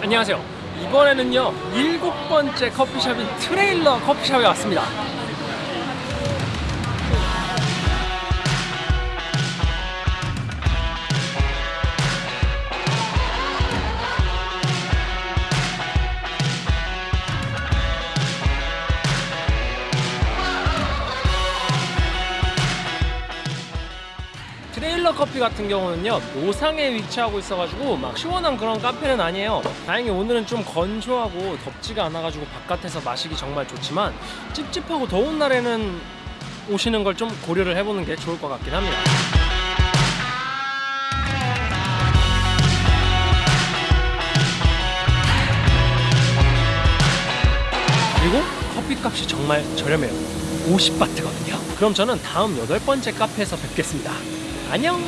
안녕하세요. 이번에는요 일곱 번째 커피숍인 트레일러 커피숍에 왔습니다 트레일러 커피 같은 경우는요 노상에 위치하고 있어가지고 막 시원한 그런 카페는 아니에요. 다행히 오늘은 좀 건조하고 덥지가 않아가지고 바깥에서 마시기 정말 좋지만 찝찝하고 더운 날에는 오시는 걸 좀 고려를 해보는 게 좋을 것 같긴 합니다. 그리고 커피값이 정말 저렴해요. 50바트거든요. 그럼 저는 다음 여덟 번째 카페에서 뵙겠습니다 안녕